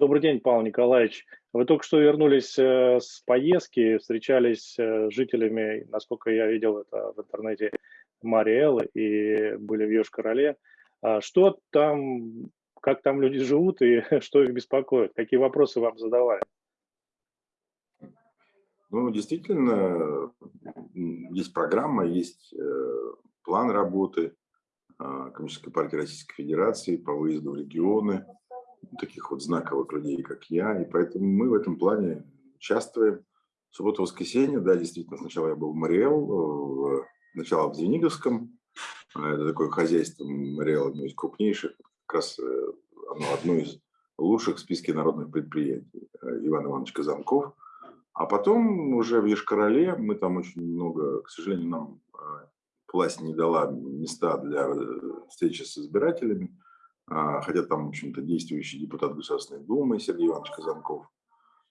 Добрый день, Павел Николаевич. Вы только что вернулись э, с поездки, встречались э, с жителями, насколько я видел это в интернете, Мариэлы и были в Йошкар-Оле. А что там, как там люди живут и что их беспокоит? Какие вопросы вам задавали? Ну, действительно, есть программа, есть э, план работы Коммунистической партии Российской Федерации по выезду в регионы, таких вот знаковых людей, как я, и поэтому мы в этом плане участвуем. Суббота-воскресенье, да, действительно, сначала я был в Мариэл, сначала в Звениговском, а, это такое хозяйство Мариэл, одно из крупнейших, как раз э, оно одно из лучших в списке народных предприятий, э, Иван Иванович Казанков. А потом уже в Ешкарале мы там очень много, к сожалению, нам э, власть не дала места для встречи с избирателями, хотя там, в общем-то, действующий депутат Государственной Думы Сергей Иванович Казанков,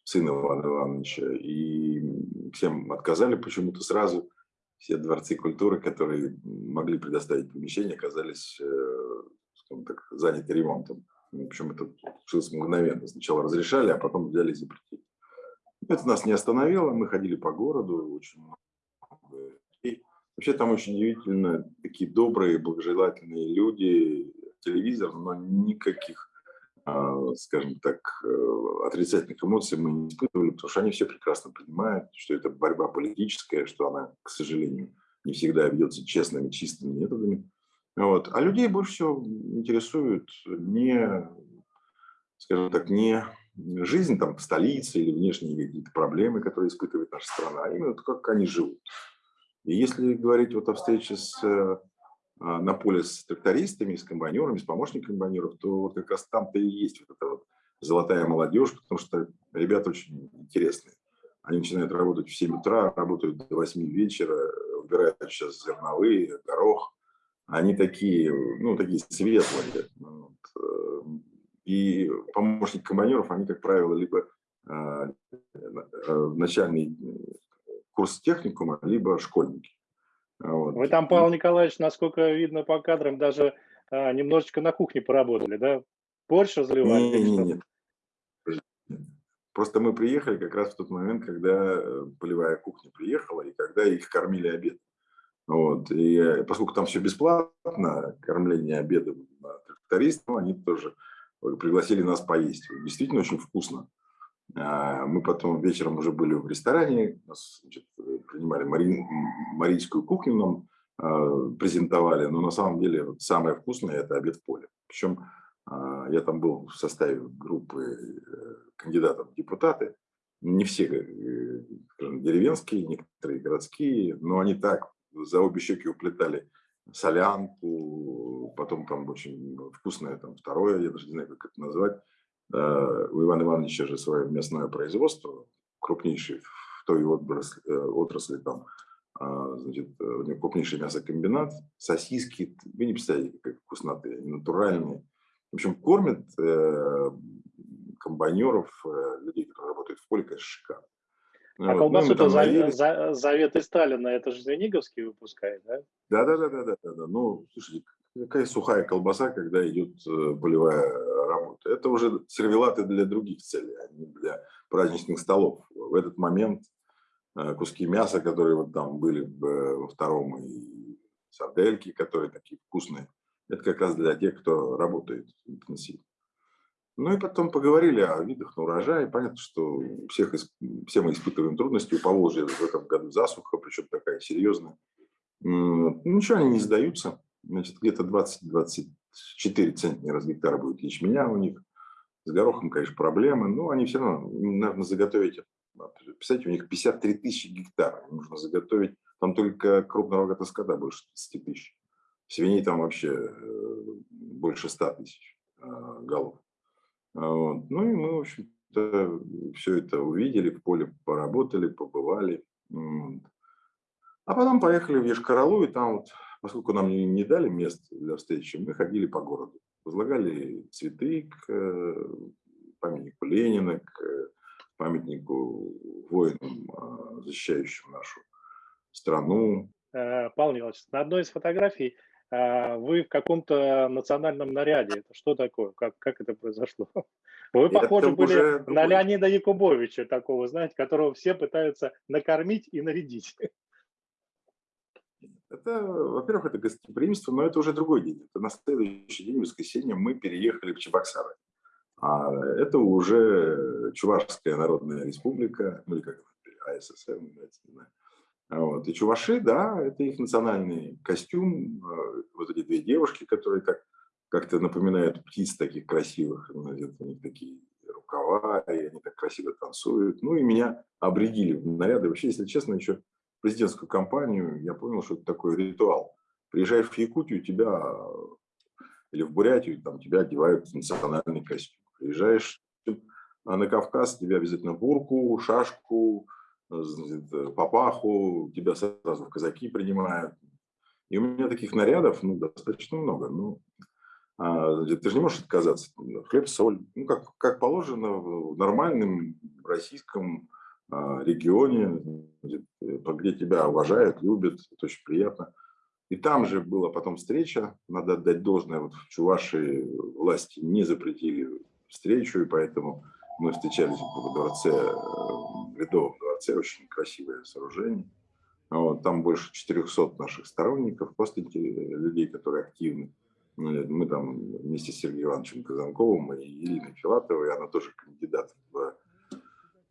сын Ивана Ивановича, и всем отказали почему-то сразу. Все дворцы культуры, которые могли предоставить помещение, оказались э, так, заняты ремонтом. Причем это случилось мгновенно. Сначала разрешали, а потом взяли и запретили. Это нас не остановило, мы ходили по городу, очень много людей. Вообще там очень удивительно, такие добрые, благожелательные люди, телевизор, но никаких, а, скажем так, э, отрицательных эмоций мы не испытывали, потому что они все прекрасно понимают, что это борьба политическая, что она, к сожалению, не всегда ведется честными, чистыми методами. Вот. А людей больше всего интересует не, скажем так, не жизнь там в столице или внешние какие-то проблемы, которые испытывает наша страна, а именно то, как они живут. И если говорить вот о встрече с э, на поле с трактористами, с комбайнерами, с помощниками комбайнеров, то вот как раз там-то и есть вот эта вот золотая молодежь, потому что ребята очень интересные. Они начинают работать в 7 утра, работают до 8 вечера, убирают сейчас зерновые, горох. Они такие, ну, такие светлые. Э, и помощники комбайнеров, они, как правило, либо а, э, начальный курс техникума, либо школьники. Вот. Вы там, Павел Николаевич, насколько видно по кадрам, даже а, немножечко на кухне поработали, да? Борщ разливали? Нет, нет, нет. Просто мы приехали как раз в тот момент, когда э, полевая кухня приехала, и когда их кормили обед. Вот. И э, поскольку там все бесплатно, кормление обедом трактористов, они тоже пригласили нас поесть. Действительно очень вкусно. А, мы потом вечером уже были в ресторане, нас значит, мари, марийскую кухню, нам э, презентовали, но на самом деле самое вкусное – это обед в поле. Причем э, я там был в составе группы э, кандидатов в депутаты, не все э, скажем, деревенские, некоторые городские, но они так за обе щеки уплетали солянку, потом там очень вкусное там второе, я даже не знаю, как это назвать, Э, у Ивана Ивановича же свое мясное производство, крупнейший в той отрасли, э, отрасли там, а, значит, э, у него крупнейший мясокомбинат, сосиски, вы не представляете, как вкусноты, они натуральные. В общем, кормят комбайнеров, людей, которые работают в поле, конечно, шикарно. А вот. колбасу ну, за, за, заветы Сталина, это же Звениговский выпускает, да? Да, да, да, да, да, да. Ну, слушайте, какая сухая колбаса, когда идет полевая работа. Это уже сервелаты для других целей, а не для праздничных столов. В этот момент э, куски мяса, которые вот там были э, во втором, и сардельки, которые такие вкусные, это как раз для тех, кто работает интенсивно. Ну и потом поговорили о видах на урожай. Понятно, что всех, все мы испытываем трудности. У Поволжья в этом году засуха, причем такая серьезная. Ничего, они не сдаются. Значит, где-то 20-24 центнера с гектара будет ячменя у них. С горохом, конечно, проблемы, но они все равно, наверное, заготовить, представьте, у них 53 тысячи гектаров нужно заготовить, там только крупного рогатого скота больше 30 тысяч. Свиней там вообще э, больше 100 тысяч э, голов. Вот. Ну и мы, в общем-то, все это увидели, в поле поработали, побывали. А потом поехали в Ешкаралу, и там вот поскольку нам не, не дали мест для встречи, мы ходили по городу, возлагали цветы к э, памятнику Ленина, к памятнику воинам, а, защищающим нашу страну. Э, Павел Николаевич, на одной из фотографий а, вы в каком-то национальном наряде. Это что такое? Как, как это произошло? Вы похожи были на Леонида Якубовича, такого, знаете, которого все пытаются накормить и нарядить. Это, во-первых, это гостеприимство, но это уже другой день. Это на следующий день, в воскресенье, мы переехали в Чебоксары. А это уже Чувашская Народная Республика, ну или как АССР, не знаю. Вот. И чуваши, да, это их национальный костюм. Э, вот эти две девушки, которые так как-то напоминают птиц таких красивых. У них такие рукава, и они так красиво танцуют. Ну и меня обредили в наряды. Вообще, если честно, еще президентскую кампанию я понял, что это такой ритуал. Приезжаешь в Якутию, тебя или в Бурятию, там тебя одевают в национальный костюм. Приезжаешь на Кавказ, тебя обязательно бурку, шашку, папаху, тебя сразу в казаки принимают. И у меня таких нарядов ну, достаточно много. Ну, а, ты же не можешь отказаться. Хлеб, соль, ну, как, как положено в нормальном российском а, регионе, где, где тебя уважают, любят, это очень приятно. И там же была потом встреча, надо отдать должное, вот в Чувашии власти не запретили встречу, и поэтому мы встречались в дворце, э, в Ледовом дворце, очень красивое сооружение. Там больше 400 наших сторонников, просто людей, которые активны. Мы там вместе с Сергеем Ивановичем Казанковым и Ириной Филатовой, она тоже кандидат в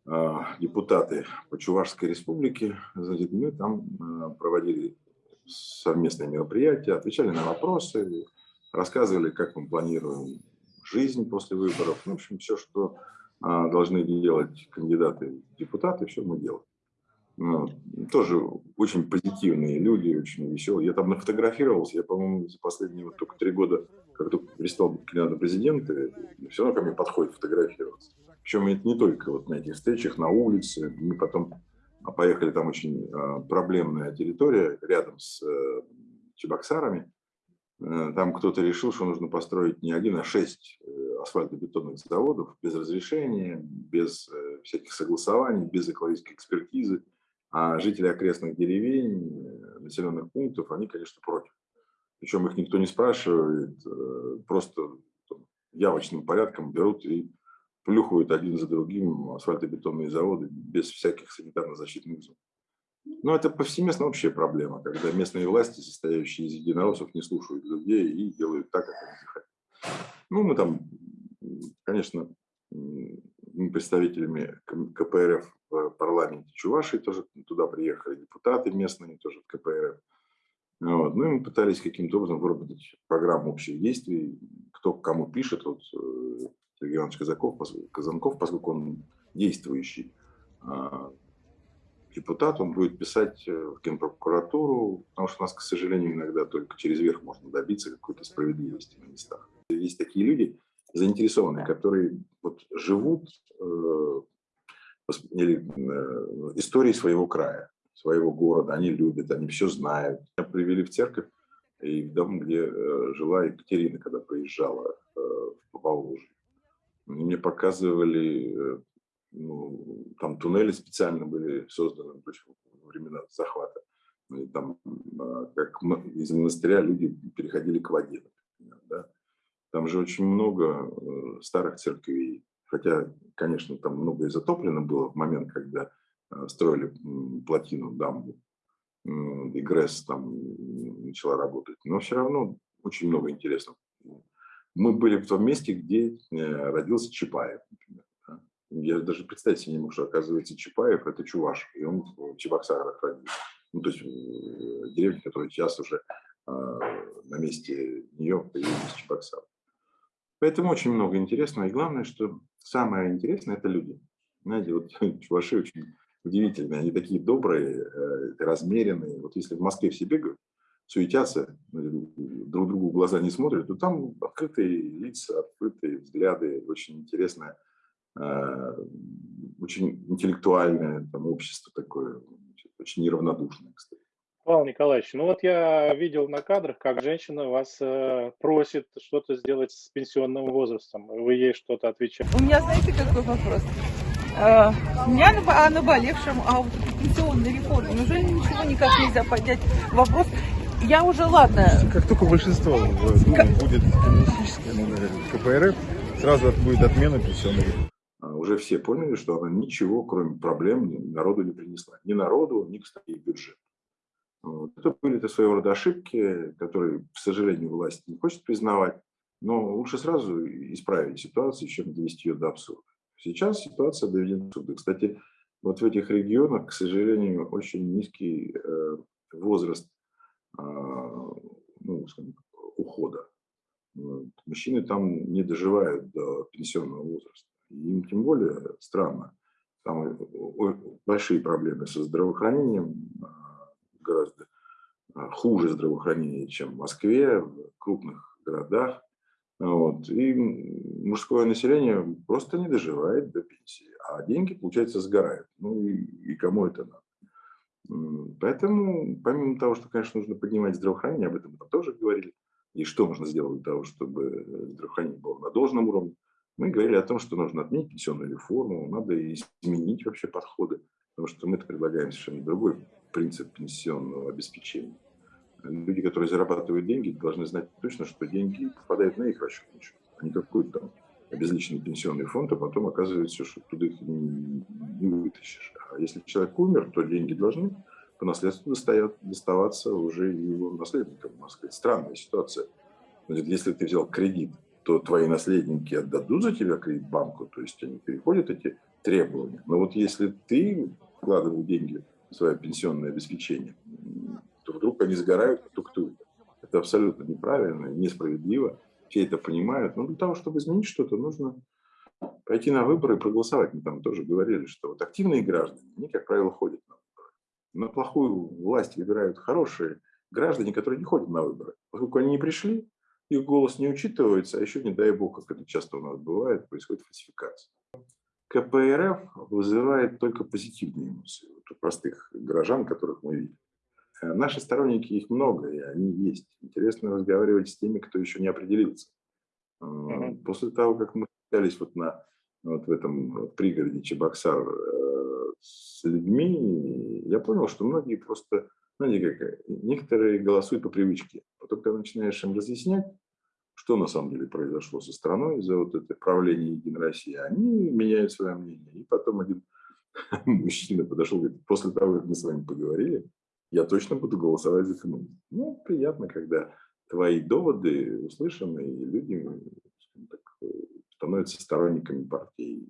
э, депутаты по Чувашской республике. Значит, мы там э, проводили совместные мероприятия, отвечали на вопросы, рассказывали, как мы планируем жизнь после выборов. Ну, в общем, все, что а, должны делать кандидаты депутаты, все мы делаем. Ну, тоже очень позитивные люди, очень веселые. Я там нафотографировался, я, по-моему, за последние вот только три года, как только перестал быть кандидатом президента, все равно ко мне подходит фотографироваться. Причем это не только вот на этих встречах, на улице. Мы потом поехали, там очень а, проблемная территория рядом с э, Чебоксарами. Э, там кто-то решил, что нужно построить не один, а шесть э, асфальтобетонных заводов без разрешения, без э, всяких согласований, без экологической экспертизы. А жители окрестных деревень, населенных пунктов, они, конечно, против. Причем их никто не спрашивает, просто явочным порядком берут и плюхают один за другим асфальтобетонные заводы без всяких санитарно-защитных зон. Но это повсеместно общая проблема, когда местные власти, состоящие из единороссов, не слушают людей и делают так, как они хотят. Ну, мы там, конечно, представителями КПРФ в парламенте Чувашии тоже туда приехали, депутаты местные тоже в КПРФ. Вот. Ну и мы пытались каким-то образом выработать программу общих действий, кто кому пишет. Вот э, Сергей Иванович Казаков, Казанков, поскольку он действующий а, депутат, он будет писать э, в Генпрокуратуру, потому что у нас, к сожалению, иногда только через верх можно добиться какой-то справедливости на местах. Есть такие люди заинтересованные, которые вот живут э, или, э, историей своего края, своего города, они любят, они все знают. Меня привели в церковь и в дом, где э, жила Екатерина, когда приезжала э, в Поволжье. Мне показывали э, ну, там туннели специально были созданы во времена захвата. И там, а, как из монастыря люди переходили к воде, например, да? Там же очень много э, старых церквей, хотя, конечно, там многое затоплено было в момент, когда э, строили плотину, дамбу, и ГРЭС там начала работать. Но все равно очень много интересного. Мы были в том месте, где э, родился Чапаев, например. Я даже представить себе не мог, что, оказывается, Чапаев – это чуваш, и он в Чебоксарах родился. Ну, то есть э, деревня, которая сейчас уже э, на месте нее появилась Чебоксар. Поэтому очень много интересного. И главное, что самое интересное – это люди. Знаете, вот чуваши очень удивительные. Они такие добрые, э, размеренные. Вот если в Москве все бегают, суетятся, друг другу глаза не смотрят, то там открытые лица, открытые взгляды, очень интересная Э, очень интеллектуальное там, общество такое, очень неравнодушное, кстати. Павел Николаевич, ну вот я видел на кадрах, как женщина вас э, просит что-то сделать с пенсионным возрастом, вы ей что-то отвечаете. У меня, знаете, какой вопрос? Э, у меня о наболевшем, а вот пенсионной реформе, неужели ничего никак нельзя поднять вопрос я уже, ладно, Как только большинство в Думе будет коммунистическое, ну, наверное, КПРФ, сразу будет отмена пенсионной реформы. А, Уже все поняли, что она ничего, кроме проблем, народу не принесла. Ни народу, ни, кстати, бюджету. Вот. Это были это своего рода ошибки, которые, к сожалению, власть не хочет признавать. Но лучше сразу исправить ситуацию, чем довести ее до абсурда. Сейчас ситуация доведена до абсурда. Кстати, вот в этих регионах, к сожалению, очень низкий э, возраст а, ну, скажем, ухода. Вот. Мужчины там не доживают до пенсионного возраста. Им тем более странно. Там большие проблемы со здравоохранением, а, гораздо а, хуже здравоохранение, чем в Москве, в крупных городах. Вот. И мужское население просто не доживает до пенсии, а деньги, получается, сгорают. Ну и, и кому это надо? Поэтому, помимо того, что, конечно, нужно поднимать здравоохранение, об этом мы тоже говорили, и что можно сделать для того, чтобы здравоохранение было на должном уровне, мы говорили о том, что нужно отменить пенсионную реформу, надо изменить вообще подходы, потому что мы предлагаем совершенно другой принцип пенсионного обеспечения. Люди, которые зарабатывают деньги, должны знать точно, что деньги попадают на их расчетный счет, а не какой-то там обезличенный пенсионный фонд, а потом оказывается, что туда их не, вытащишь. А если человек умер, то деньги должны по наследству достоят, доставаться уже его наследникам. Можно сказать, странная ситуация. Если ты взял кредит, то твои наследники отдадут за тебя кредит банку, то есть они переходят эти требования. Но вот если ты вкладывал деньги в свое пенсионное обеспечение, то вдруг они сгорают, умер. Это абсолютно неправильно, несправедливо. Все это понимают. Но для того, чтобы изменить что-то, нужно пойти на выборы и проголосовать. Мы там тоже говорили, что вот активные граждане, они, как правило, ходят на выборы. На плохую власть выбирают хорошие граждане, которые не ходят на выборы. Поскольку они не пришли, их голос не учитывается, а еще, не дай бог, как это часто у нас бывает, происходит фальсификация. КПРФ вызывает только позитивные эмоции вот у простых горожан, которых мы видим. Э, Наши сторонники, их много, и они есть. Интересно разговаривать с теми, кто еще не определился. Мгм. После того, как мы общались вот, на, вот в этом пригороде Чебоксар э, с людьми, я понял, что многие просто, знаете, как, э, некоторые голосуют по привычке. Потом, когда начинаешь им разъяснять, что на самом деле произошло со страной за вот это правление Единой России, они меняют свое мнение. И потом один мужчина подошел и говорит, после того, как мы с вами поговорили, я точно буду голосовать за коммунизм. Ну, приятно, когда твои доводы услышаны, и люди скажем так, э, становятся сторонниками партии.